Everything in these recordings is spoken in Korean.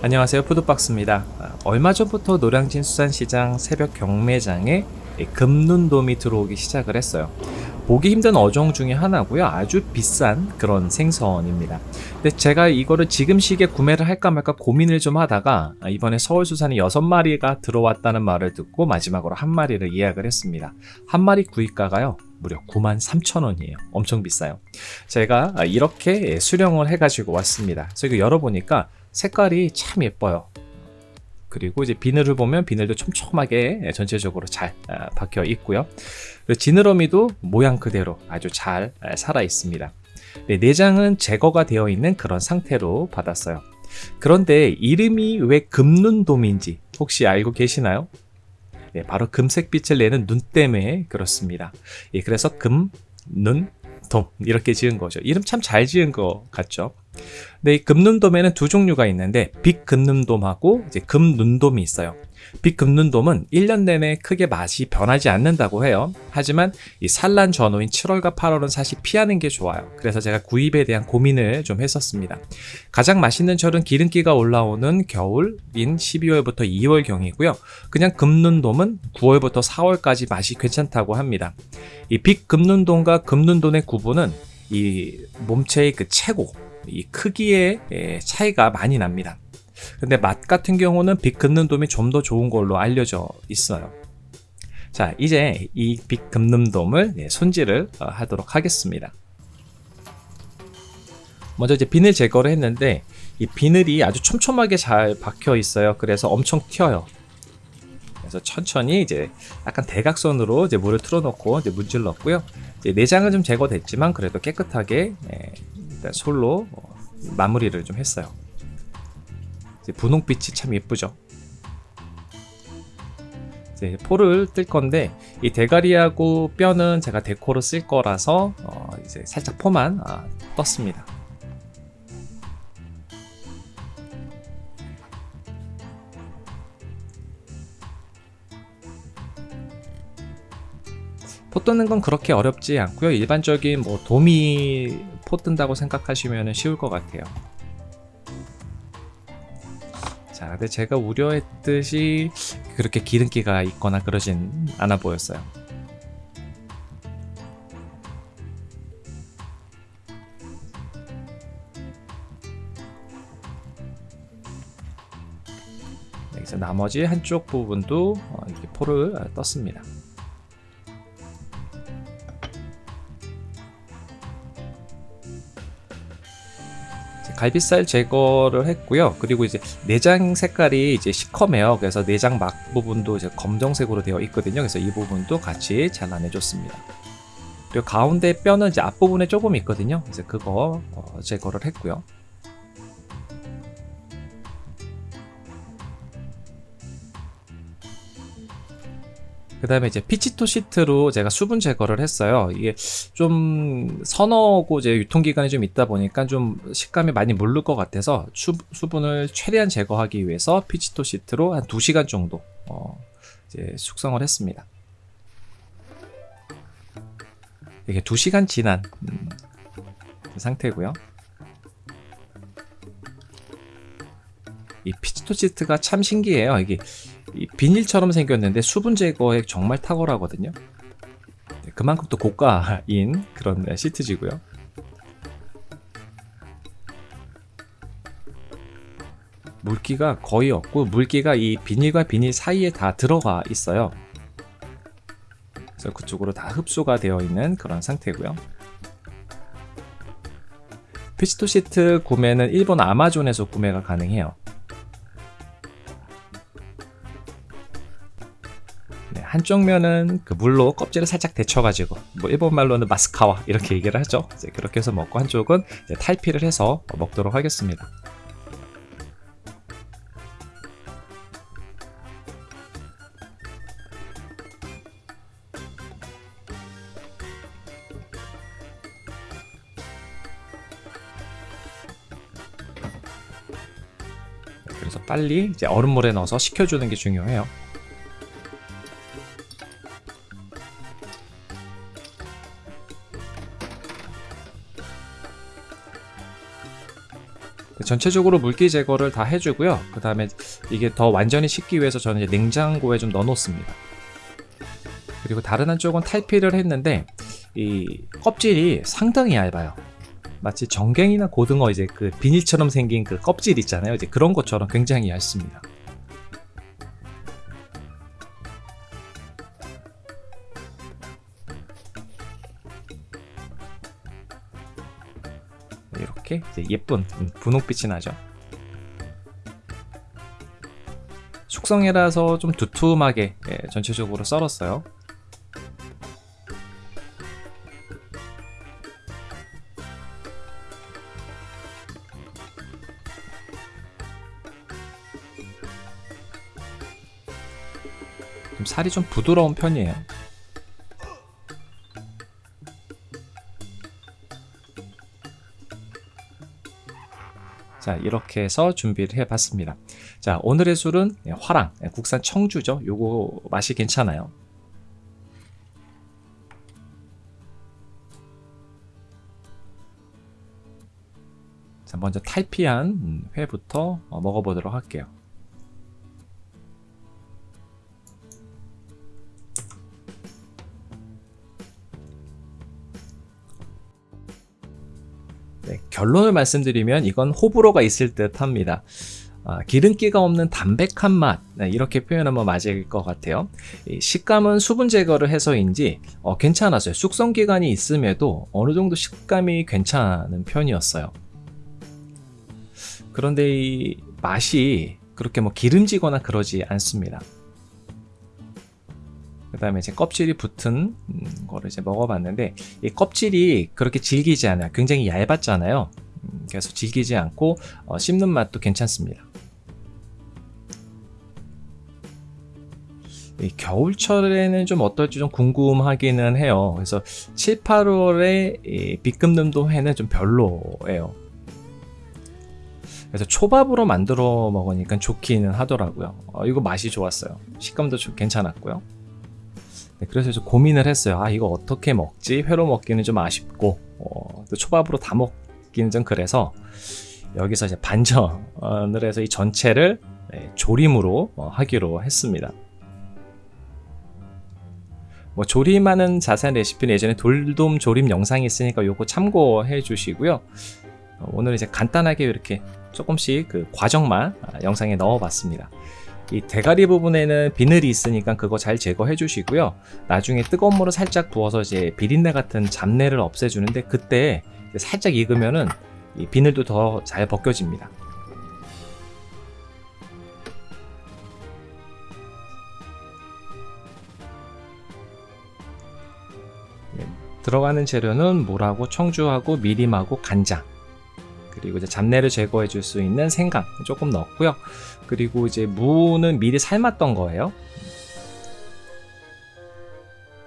안녕하세요. 푸드박스입니다. 아, 얼마 전부터 노량진 수산시장 새벽 경매장에 금눈돔이 들어오기 시작을 했어요. 보기 힘든 어종 중에 하나고요. 아주 비싼 그런 생선입니다. 근데 제가 이거를 지금 시기에 구매를 할까 말까 고민을 좀 하다가 아, 이번에 서울수산이 6마리가 들어왔다는 말을 듣고 마지막으로 한 마리를 예약을 했습니다. 한 마리 구입가가요. 무려 93,000원이에요. 엄청 비싸요. 제가 아, 이렇게 수령을 해가지고 왔습니다. 그래서 이거 열어보니까 색깔이 참 예뻐요. 그리고 이제 비늘을 보면 비늘도 촘촘하게 전체적으로 잘 아, 박혀 있고요. 지느러미도 모양 그대로 아주 잘 아, 살아 있습니다. 네, 내장은 제거가 되어 있는 그런 상태로 받았어요. 그런데 이름이 왜 금눈돔인지 혹시 알고 계시나요? 네, 바로 금색빛을 내는 눈 때문에 그렇습니다. 예, 그래서 금, 눈, 돔 이렇게 지은 거죠 이름 참 잘 지은 것 같죠 네, 이 금눈돔에는 두 종류가 있는데 빛금눈돔하고 이제 금눈돔이 있어요. 빛금눈돔은 1년 내내 크게 맛이 변하지 않는다고 해요. 하지만 이 산란 전후인 7월과 8월은 사실 피하는 게 좋아요. 그래서 제가 구입에 대한 고민을 좀 했었습니다. 가장 맛있는 철은 기름기가 올라오는 겨울인 12월부터 2월경이고요. 그냥 금눈돔은 9월부터 4월까지 맛이 괜찮다고 합니다. 이 빛금눈돔과 금눈돔의 구분은 이 몸체의 그 체고 이 크기의 차이가 많이 납니다. 근데 맛 같은 경우는 빛 긋는 돔이 좀 더 좋은 걸로 알려져 있어요. 자 이제 이빛 긋는 돔을 손질을 어, 하도록 하겠습니다. 먼저 이제 비늘 제거를 했는데 이 비늘이 아주 촘촘하게 잘 박혀 있어요. 그래서 엄청 튀어요. 그래서 천천히 이제 약간 대각선으로 이제 물을 틀어놓고 이제 문질렀고요. 이제 내장은 좀 제거됐지만 그래도 깨끗하게 일단 솔로 어, 마무리를 좀 했어요. 분홍빛이 참 예쁘죠? 이제 포를 뜰 건데 이 대가리하고 뼈는 제가 데코로 쓸 거라서 어 이제 살짝 포만 아, 떴습니다 포 뜨는 건 그렇게 어렵지 않고요. 일반적인 뭐 도미 포 뜬다고 생각하시면 쉬울 것 같아요. 자 근데 제가 우려했듯이 그렇게 기름기가 있거나 그러진 않아 보였어요. 여기서 나머지 한쪽 부분도 어, 이렇게 포를 떴습니다 갈비살 제거를 했고요. 그리고 이제 내장 색깔이 이제 시커매요. 그래서 내장 막 부분도 이제 검정색으로 되어 있거든요. 그래서 이 부분도 같이 잘라내줬습니다. 그리고 가운데 뼈는 이제 앞부분에 조금 있거든요. 그래서 그거 어, 제거를 했고요. 그 다음에 이제 피치토 시트로 제가 수분 제거를 했어요. 이게 좀 서너고 이제 유통기간이 좀 있다 보니까 좀 식감이 많이 물를 것 같아서 수, 수분을 최대한 제거하기 위해서 피치토 시트로 한 2시간 정도 어, 이제 숙성을 했습니다. 이게 2시간 지난 음, 그 상태고요 이 피치토 시트가 참 신기해요. 이게 비닐처럼 생겼는데 수분 제거에 정말 탁월하거든요. 네, 그만큼 또 고가인 그런 시트지고요. 물기가 거의 없고 물기가 이 비닐과 비닐 사이에 다 들어가 있어요. 그래서 그쪽으로 다 흡수가 되어 있는 그런 상태고요. 피치토 시트 구매는 일본 아마존에서 구매가 가능해요 한쪽 면은 그 물로 껍질을 살짝 데쳐가지고 뭐 일본말로는 마스카와 이렇게 얘기를 하죠. 이제 그렇게 해서 먹고 한쪽은 탈피를 해서 먹도록 하겠습니다. 그래서 빨리 이제 얼음물에 넣어서 식혀주는 게 중요해요 전체적으로 물기 제거를 다 해주고요. 그 다음에 이게 더 완전히 식기 위해서 저는 이제 냉장고에 좀 넣어놓습니다. 그리고 다른 한쪽은 탈피를 했는데 이 껍질이 상당히 얇아요. 마치 정갱이나 고등어 이제 그 비닐처럼 생긴 그 껍질 있잖아요. 이제 그런 것처럼 굉장히 얇습니다. 예쁜 분홍빛이 나죠. 숙성해라서 좀 두툼하게 예, 전체적으로 썰었어요. 좀 살이 좀 부드러운 편이에요. 자 이렇게 해서 준비를 해봤습니다. 자 오늘의 술은 화랑 국산 청주죠. 요거 맛이 괜찮아요. 자 먼저 탈피한 회부터 먹어보도록 할게요. 결론을 말씀드리면 이건 호불호가 있을 듯 합니다. 아, 기름기가 없는 담백한 맛. 네, 이렇게 표현하면 맞을 것 같아요. 식감은 수분 제거를 해서인지 어, 괜찮았어요. 숙성 기간이 있음에도 어느 정도 식감이 괜찮은 편이었어요. 그런데 이 맛이 그렇게 뭐 기름지거나 그러지 않습니다 그 다음에 이제 껍질이 붙은 음, 거를 이제 먹어봤는데 이 껍질이 그렇게 질기지 않아요. 굉장히 얇았잖아요. 음, 그래서 질기지 않고 어, 씹는 맛도 괜찮습니다. 겨울철에는 좀 어떨지 좀 궁금하기는 해요. 그래서 7, 8월에 비금능도 회는 좀 별로예요. 그래서 초밥으로 만들어 먹으니까 좋기는 하더라고요. 어, 이거 맛이 좋았어요. 식감도 좀 괜찮았고요 네, 그래서 좀 고민을 했어요. 아 이거 어떻게 먹지? 회로 먹기는 좀 아쉽고 어, 또 초밥으로 다 먹기는 좀 그래서 여기서 이제 반전을 해서 이 전체를 네, 조림으로 어, 하기로 했습니다. 뭐 조림하는 자세한 레시피는 예전에 돌돔 조림 영상이 있으니까 요거 참고해 주시고요. 어, 오늘 이제 간단하게 이렇게 조금씩 그 과정만 아, 영상에 넣어 봤습니다. 이 대가리 부분에는 비늘이 있으니까 그거 잘 제거해 주시고요. 나중에 뜨거운 물을 살짝 부어서 이제 비린내 같은 잡내를 없애주는데 그때 살짝 익으면은 이 비늘도 더 잘 벗겨집니다. 네, 들어가는 재료는 물하고 청주하고 미림하고 간장 그리고 이제 잡내를 제거해 줄 수 있는 생강 조금 넣었고요. 그리고 이제 무는 미리 삶았던 거예요.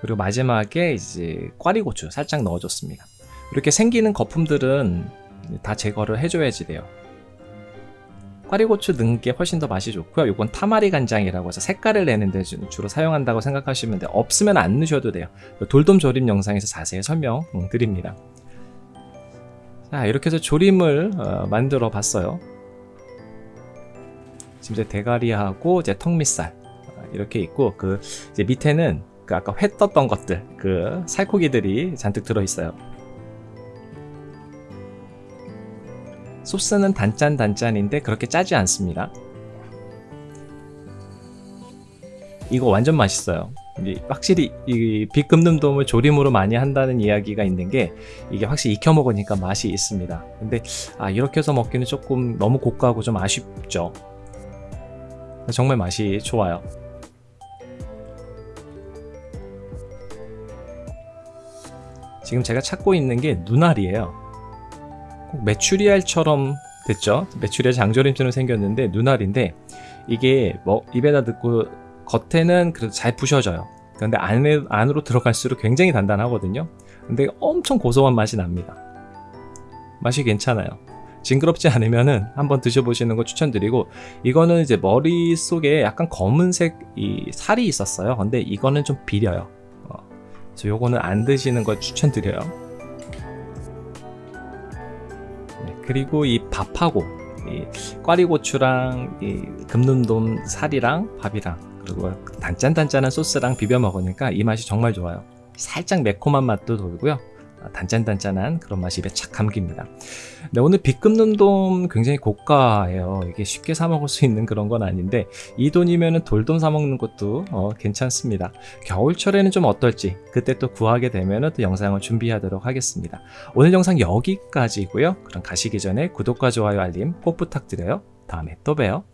그리고 마지막에 이제 꽈리고추 살짝 넣어줬습니다. 이렇게 생기는 거품들은 다 제거를 해줘야지 돼요. 꽈리고추 넣은 게 훨씬 더 맛이 좋고요. 이건 타마리 간장이라고 해서 색깔을 내는데 주로 사용한다고 생각하시면 돼요. 없으면 안 넣으셔도 돼요. 돌돔 조림 영상에서 자세히 설명드립니다 자 이렇게 해서 조림을 어, 만들어 봤어요. 지금 이제 대가리하고 이제 턱밑살 어, 이렇게 있고 그 이제 밑에는 그 아까 회 떴던 것들 그 살코기들이 잔뜩 들어 있어요. 소스는 단짠단짠인데 그렇게 짜지 않습니다. 이거 완전 맛있어요 확실히 이 비금능돔을 조림으로 많이 한다는 이야기가 있는 게 이게 확실히 익혀 먹으니까 맛이 있습니다. 근데 아 이렇게 해서 먹기는 조금 너무 고가고 좀 아쉽죠. 정말 맛이 좋아요. 지금 제가 찾고 있는 게 눈알이에요. 꼭 메추리알처럼 됐죠? 메추리알 장조림처럼 생겼는데 눈알인데 이게 뭐 입에다 넣고 겉에는 그래도 잘 부셔져요. 그런데 안에, 안으로 들어갈수록 굉장히 단단하거든요. 근데 엄청 고소한 맛이 납니다. 맛이 괜찮아요. 징그럽지 않으면은 한번 드셔보시는 거 추천드리고 이거는 이제 머릿속에 약간 검은색 이 살이 있었어요. 근데 이거는 좀 비려요. 어, 그래서 요거는 안 드시는 걸 추천드려요. 네, 그리고 이 밥하고 이 꽈리고추랑 이 금눈돔 살이랑 밥이랑 그리고 단짠단짠한 소스랑 비벼 먹으니까 이 맛이 정말 좋아요. 살짝 매콤한 맛도 돌고요. 아, 단짠단짠한 그런 맛이 입에 착 감깁니다. 네, 오늘 비금눈돔 굉장히 고가예요. 이게 쉽게 사 먹을 수 있는 그런 건 아닌데 이 돈이면 돌돔 사 먹는 것도 어, 괜찮습니다. 겨울철에는 좀 어떨지 그때 또 구하게 되면 또 영상을 준비하도록 하겠습니다. 오늘 영상 여기까지고요. 그럼 가시기 전에 구독과 좋아요 알림 꼭 부탁드려요. 다음에 또 봬요.